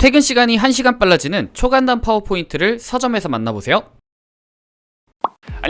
퇴근 시간이 1시간 빨라지는 초간단 파워포인트를 서점에서 만나보세요.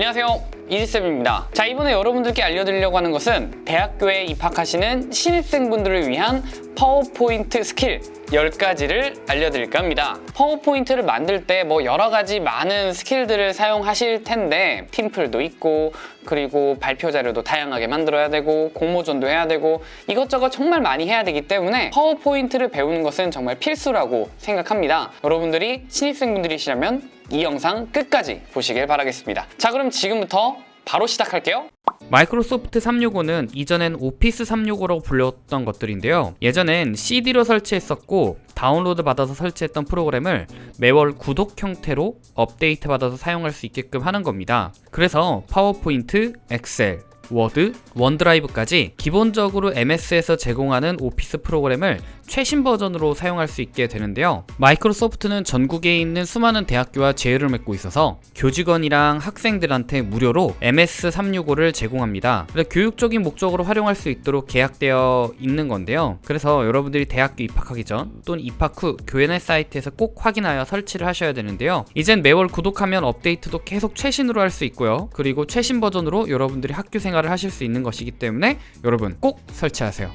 안녕하세요. 이지쌤입니다. 자 이번에 여러분들께 알려드리려고 하는 것은 대학교에 입학하시는 신입생분들을 위한 파워포인트 스킬 10가지를 알려드릴까 합니다. 파워포인트를 만들 때 뭐 여러가지 많은 스킬들을 사용하실 텐데 팀플도 있고 그리고 발표 자료도 다양하게 만들어야 되고 공모전도 해야 되고 이것저것 정말 많이 해야 되기 때문에 파워포인트를 배우는 것은 정말 필수라고 생각합니다. 여러분들이 신입생분들이시라면 이 영상 끝까지 보시길 바라겠습니다 자 그럼 지금부터 바로 시작할게요 마이크로소프트 365는 이전엔 오피스 365라고 불렸던 것들인데요. 예전엔 CD로 설치했었고 다운로드 받아서 설치했던 프로그램을 매월 구독 형태로 업데이트 받아서 사용할 수 있게끔 하는 겁니다. 그래서 파워포인트, 엑셀, 워드, 원드라이브까지 기본적으로 MS에서 제공하는 오피스 프로그램을 최신 버전으로 사용할 수 있게 되는데요. 마이크로소프트는 전국에 있는 수많은 대학교와 제휴를 맺고 있어서 교직원이랑 학생들한테 무료로 MS365를 제공합니다. 교육적인 목적으로 활용할 수 있도록 계약되어 있는 건데요. 그래서 여러분들이 대학교 입학하기 전 또는 입학 후 교내 사이트에서 꼭 확인하여 설치를 하셔야 되는데요. 이젠 매월 구독하면 업데이트도 계속 최신으로 할 수 있고요. 그리고 최신 버전으로 여러분들이 학교 생활을 하실 수 있는 것이기 때문에 여러분 꼭 설치하세요.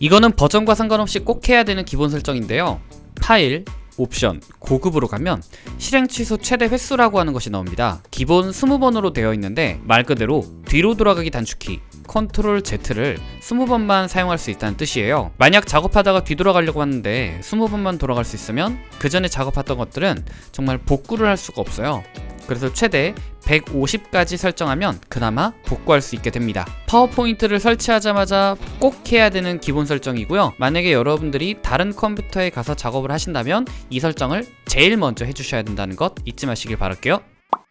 이거는 버전과 상관없이 꼭 해야 되는 기본 설정인데요. 파일, 옵션, 고급으로 가면 실행 취소 최대 횟수라고 하는 것이 나옵니다. 기본 20번으로 되어 있는데 말 그대로 뒤로 돌아가기 단축키 Control Z를 20번만 사용할 수 있다는 뜻이에요. 만약 작업하다가 뒤돌아가려고 하는데 20번만 돌아갈 수 있으면 그 전에 작업했던 것들은 정말 복구를 할 수가 없어요. 그래서 최대 150까지 설정하면 그나마 복구할 수 있게 됩니다. 파워포인트를 설치하자마자 꼭 해야 되는 기본 설정이고요. 만약에 여러분들이 다른 컴퓨터에 가서 작업을 하신다면 이 설정을 제일 먼저 해주셔야 된다는 것 잊지 마시길 바랄게요.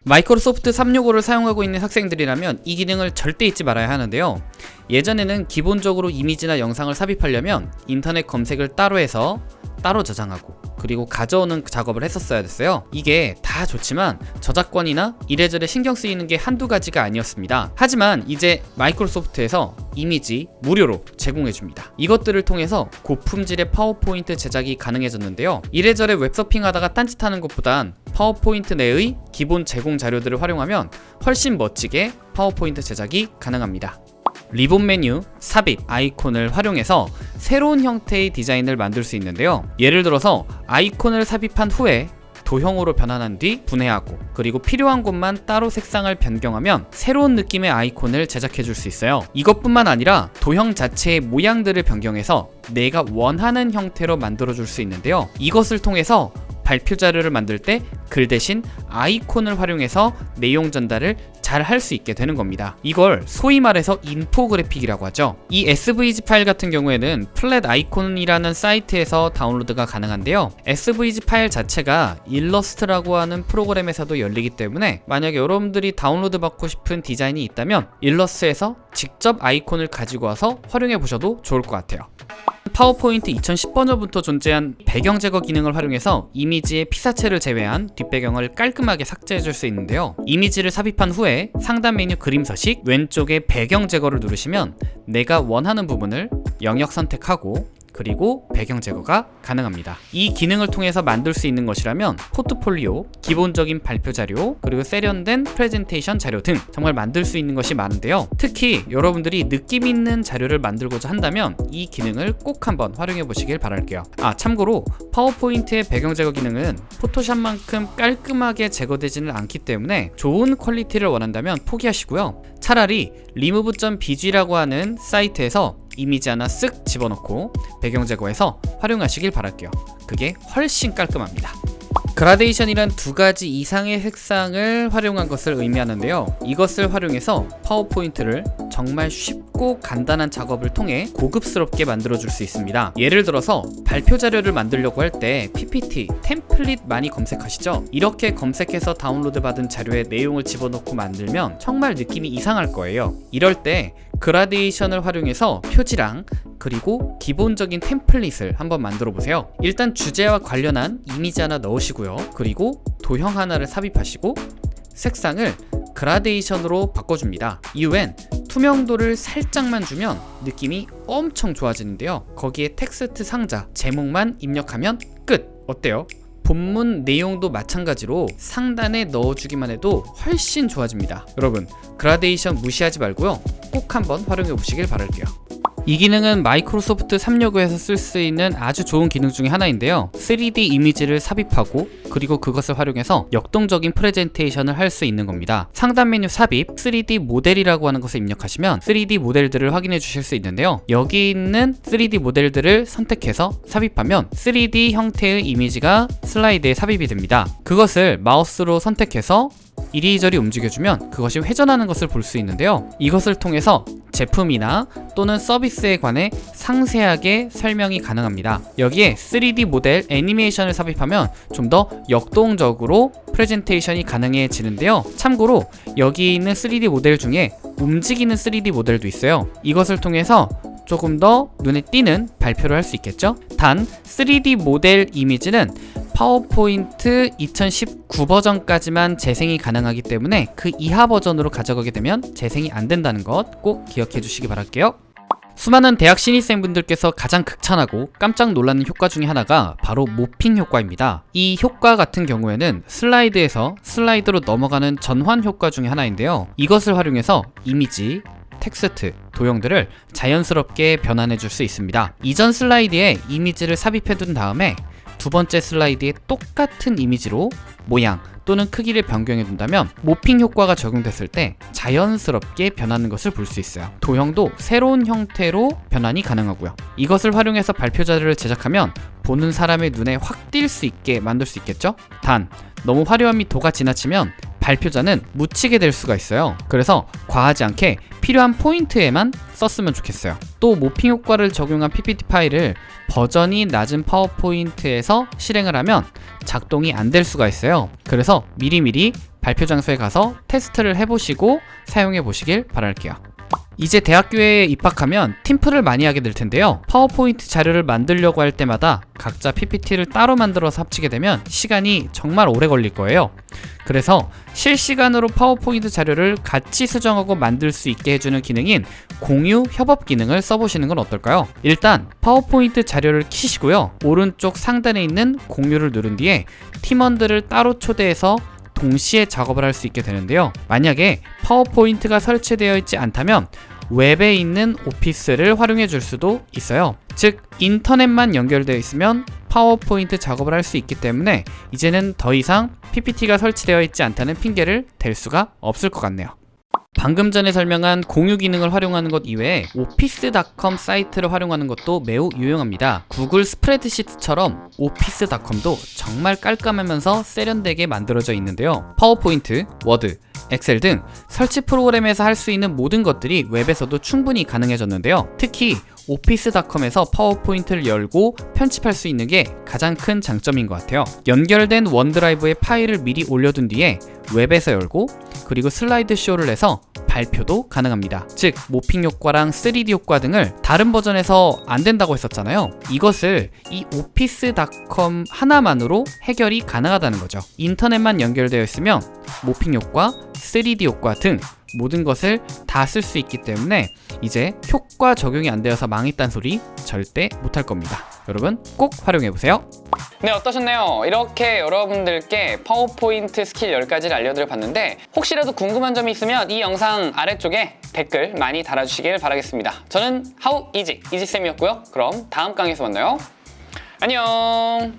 마이크로소프트 365를 사용하고 있는 학생들이라면 이 기능을 절대 잊지 말아야 하는데요. 예전에는 기본적으로 이미지나 영상을 삽입하려면 인터넷 검색을 따로 해서 따로 저장하고 그리고 가져오는 작업을 했었어야 됐어요. 이게 다 좋지만 저작권이나 이래저래 신경 쓰이는 게 한두 가지가 아니었습니다. 하지만 이제 마이크로소프트에서 이미지 무료로 제공해줍니다. 이것들을 통해서 고품질의 파워포인트 제작이 가능해졌는데요. 이래저래 웹서핑 하다가 딴짓하는 것보단 파워포인트 내의 기본 제공 자료들을 활용하면 훨씬 멋지게 파워포인트 제작이 가능합니다 리본 메뉴, 삽입, 아이콘을 활용해서 새로운 형태의 디자인을 만들 수 있는데요. 예를 들어서 아이콘을 삽입한 후에 도형으로 변환한 뒤 분해하고 그리고 필요한 곳만 따로 색상을 변경하면 새로운 느낌의 아이콘을 제작해 줄 수 있어요. 이것뿐만 아니라 도형 자체의 모양들을 변경해서 내가 원하는 형태로 만들어 줄 수 있는데요. 이것을 통해서 발표 자료를 만들 때 글 대신 아이콘을 활용해서 내용 전달을 잘 할 수 있게 되는 겁니다. 이걸 소위 말해서 인포그래픽이라고 하죠. 이 SVG 파일 같은 경우에는 Flaticon이라는 사이트에서 다운로드가 가능한데요. SVG 파일 자체가 일러스트라고 하는 프로그램에서도 열리기 때문에 만약에 여러분들이 다운로드 받고 싶은 디자인이 있다면 일러스트에서 직접 아이콘을 가지고 와서 활용해 보셔도 좋을 것 같아요. 파워포인트 2010번부터 존재한 배경 제거 기능을 활용해서 이미지의 피사체를 제외한 뒷배경을 깔끔하게 삭제해 줄 수 있는데요. 이미지를 삽입한 후에 상단 메뉴 그림 서식 왼쪽에 배경 제거를 누르시면 내가 원하는 부분을 영역 선택하고 그리고 배경 제거가 가능합니다. 이 기능을 통해서 만들 수 있는 것이라면 포트폴리오, 기본적인 발표 자료, 그리고 세련된 프레젠테이션 자료 등 정말 만들 수 있는 것이 많은데요. 특히 여러분들이 느낌 있는 자료를 만들고자 한다면 이 기능을 꼭 한번 활용해 보시길 바랄게요. 아 참고로 파워포인트의 배경 제거 기능은 포토샵만큼 깔끔하게 제거되지는 않기 때문에 좋은 퀄리티를 원한다면 포기하시고요. 차라리 remove.bg라고 하는 사이트에서 이미지 하나 쓱 집어넣고 배경 제거해서 활용하시길 바랄게요. 그게 훨씬 깔끔합니다. 그라데이션이란 두 가지 이상의 색상을 활용한 것을 의미하는데요. 이것을 활용해서 파워포인트를 정말 쉽고 간단한 작업을 통해 고급스럽게 만들어 줄 수 있습니다. 예를 들어서 발표 자료를 만들려고 할 때 PPT, 템플릿 많이 검색하시죠? 이렇게 검색해서 다운로드 받은 자료에 내용을 집어넣고 만들면 정말 느낌이 이상할 거예요. 이럴 때 그라데이션을 활용해서 표지랑 그리고 기본적인 템플릿을 한번 만들어 보세요. 일단 주제와 관련한 이미지 하나 넣으시고요. 그리고 도형 하나를 삽입하시고 색상을 그라데이션으로 바꿔줍니다. 이후엔 투명도를 살짝만 주면 느낌이 엄청 좋아지는데요 거기에 텍스트 상자 제목만 입력하면 끝 어때요? 본문 내용도 마찬가지로 상단에 넣어주기만 해도 훨씬 좋아집니다. 여러분, 그라데이션 무시하지 말고요. 꼭 한번 활용해 보시길 바랄게요. 이 기능은 마이크로소프트 365에서 쓸 수 있는 아주 좋은 기능 중에 하나인데요. 3D 이미지를 삽입하고 그리고 그것을 활용해서 역동적인 프레젠테이션을 할 수 있는 겁니다. 상단 메뉴 삽입 3D 모델이라고 하는 것을 입력하시면 3D 모델들을 확인해 주실 수 있는데요. 여기 있는 3D 모델들을 선택해서 삽입하면 3D 형태의 이미지가 슬라이드에 삽입이 됩니다. 그것을 마우스로 선택해서 이리저리 움직여주면 그것이 회전하는 것을 볼 수 있는데요. 이것을 통해서 제품이나 또는 서비스에 관해 상세하게 설명이 가능합니다. 여기에 3D 모델 애니메이션을 삽입하면 좀 더 역동적으로 프레젠테이션이 가능해지는데요. 참고로 여기 있는 3D 모델 중에 움직이는 3D 모델도 있어요. 이것을 통해서 조금 더 눈에 띄는 발표를 할 수 있겠죠? 단 3D 모델 이미지는 파워포인트 2019 버전까지만 재생이 가능하기 때문에 그 이하 버전으로 가져가게 되면 재생이 안 된다는 것 꼭 기억해 주시기 바랄게요. 수많은 대학 신입생분들께서 가장 극찬하고 깜짝 놀라는 효과 중에 하나가 바로 모핑 효과입니다. 이 효과 같은 경우에는 슬라이드에서 슬라이드로 넘어가는 전환 효과 중에 하나인데요. 이것을 활용해서 이미지, 텍스트, 도형들을 자연스럽게 변환해 줄 수 있습니다. 이전 슬라이드에 이미지를 삽입해 둔 다음에 두 번째 슬라이드에 똑같은 이미지로 모양 또는 크기를 변경해 둔다면 모핑 효과가 적용됐을 때 자연스럽게 변하는 것을 볼 수 있어요. 도형도 새로운 형태로 변환이 가능하고요. 이것을 활용해서 발표 자료를 제작하면 보는 사람의 눈에 확 띌 수 있게 만들 수 있겠죠? 단 너무 화려함이 도가 지나치면 발표자는 묻히게 될 수가 있어요. 그래서 과하지 않게 필요한 포인트에만 썼으면 좋겠어요. 또 모핑 효과를 적용한 PPT 파일을 버전이 낮은 파워포인트에서 실행을 하면 작동이 안 될 수가 있어요. 그래서 미리미리 발표 장소에 가서 테스트를 해보시고 사용해 보시길 바랄게요. 이제 대학교에 입학하면 팀플을 많이 하게 될 텐데요. 파워포인트 자료를 만들려고 할 때마다 각자 PPT를 따로 만들어서 합치게 되면 시간이 정말 오래 걸릴 거예요. 그래서 실시간으로 파워포인트 자료를 같이 수정하고 만들 수 있게 해주는 기능인 공유 협업 기능을 써보시는 건 어떨까요? 일단 파워포인트 자료를 키시고요. 오른쪽 상단에 있는 공유를 누른 뒤에 팀원들을 따로 초대해서 동시에 작업을 할 수 있게 되는데요. 만약에 파워포인트가 설치되어 있지 않다면 웹에 있는 오피스를 활용해 줄 수도 있어요. 즉, 인터넷만 연결되어 있으면 파워포인트 작업을 할 수 있기 때문에 이제는 더 이상 PPT가 설치되어 있지 않다는 핑계를 댈 수가 없을 것 같네요. 방금 전에 설명한 공유 기능을 활용하는 것 이외에 오피스닷컴 사이트를 활용하는 것도 매우 유용합니다. 구글 스프레드시트처럼 오피스닷컴도 정말 깔끔하면서 세련되게 만들어져 있는데요. 파워포인트, 워드, 엑셀 등 설치 프로그램에서 할 수 있는 모든 것들이 웹에서도 충분히 가능해졌는데요. 특히 오피스닷컴에서 파워포인트를 열고 편집할 수 있는 게 가장 큰 장점인 것 같아요. 연결된 원드라이브에 파일을 미리 올려둔 뒤에 웹에서 열고 그리고 슬라이드 쇼를 내서 발표도 가능합니다. 즉 모핑 효과랑 3D 효과 등을 다른 버전에서 안 된다고 했었잖아요. 이것을 이 오피스닷컴 하나만으로 해결이 가능하다는 거죠. 인터넷만 연결되어 있으면 모핑 효과, 3D 효과 등 모든 것을 다 쓸 수 있기 때문에 이제 효과 적용이 안 되어서 망했단 소리 절대 못할 겁니다. 여러분 꼭 활용해 보세요. 네 어떠셨나요? 이렇게 여러분들께 파워포인트 스킬 10가지를 알려드려 봤는데 혹시라도 궁금한 점이 있으면 이 영상 아래쪽에 댓글 많이 달아주시길 바라겠습니다. 저는 하우 이지 이지쌤이었고요. 그럼 다음 강의에서 만나요. 안녕